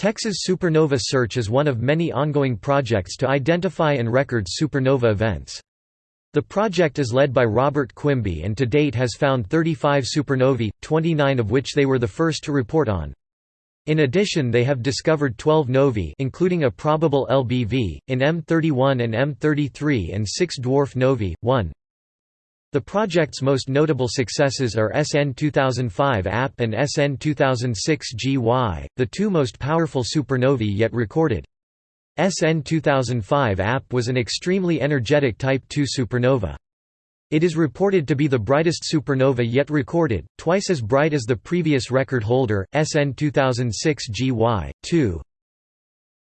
Texas Supernova Search is one of many ongoing projects to identify and record supernova events. The project is led by Robert Quimby and to date has found 35 supernovae, 29 of which they were the first to report on. In addition they have discovered 12 novae including a probable LBV, in M31 and M33 and 6 dwarf novae, 1, the project's most notable successes are SN 2005 AP and SN 2006 GY, the two most powerful supernovae yet recorded. SN 2005 AP was an extremely energetic Type II supernova. It is reported to be the brightest supernova yet recorded, twice as bright as the previous record holder, SN 2006 GY, 2.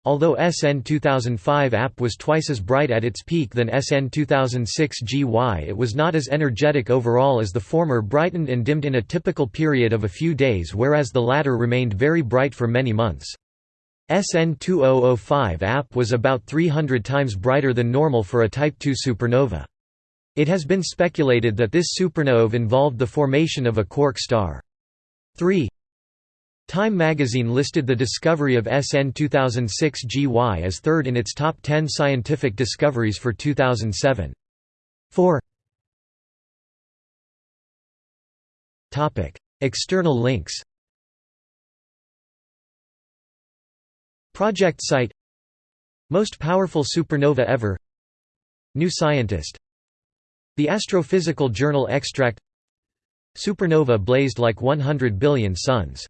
Although SN 2005 AP was twice as bright at its peak than SN 2006 GY it was not as energetic overall as the former brightened and dimmed in a typical period of a few days whereas the latter remained very bright for many months. SN 2005 AP was about 300 times brighter than normal for a Type II supernova. It has been speculated that this supernova involved the formation of a quark star. 3 Time magazine listed the discovery of SN 2006 GY as third in its top 10 scientific discoveries for 2007. 4 External links. Project site. Most powerful supernova ever. New Scientist. The Astrophysical Journal extract. Supernova blazed like 100 billion suns